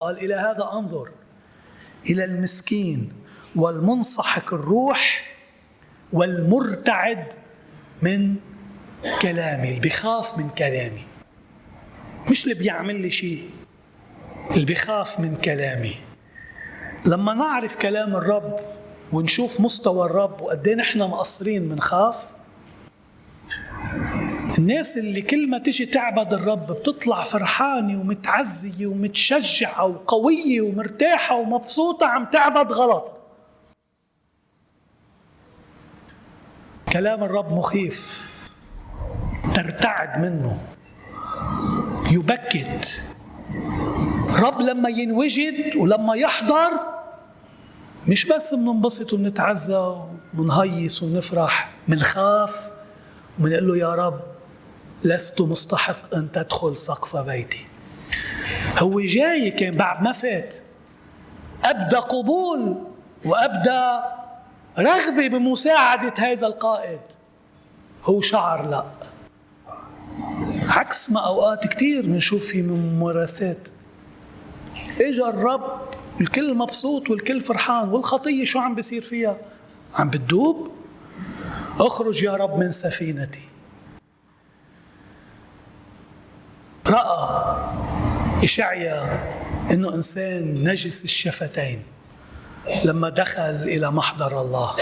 قال إلى هذا أنظر إلى المسكين والمنصحك الروح والمرتعد من كلامي اللي بيخاف من كلامي. مش اللي بيعمل لي شيء اللي بيخاف من كلامي. لما نعرف كلام الرب ونشوف مستوى الرب وقد إيه نحن مقصرين بنخاف الناس اللي كل ما تجي تعبد الرب بتطلع فرحانة ومتعزية ومتشجعة وقوية ومرتاحة ومبسوطة عم تعبد غلط. كلام الرب مخيف. ترتعد منه. يبكت. رب لما ينوجد ولما يحضر مش بس بننبسط وبنتعزى وبنهيص وبنفرح بنخاف وبنقول له يا رب لست مستحق أن تدخل سقف بيتي. هو جاي كان بعد ما فات. أبدى قبول وأبدى رغبة بمساعدة هذا القائد. هو شعر لا. عكس ما أوقات كثير بنشوف في ممارسات. اجى الرب الكل مبسوط والكل فرحان. والخطية شو عم بيصير فيها؟ عم بتدوب؟ أخرج يا رب من سفينتي. رأى اشعيا إنه إنسان نجس الشفتين لما دخل إلى محضر الله.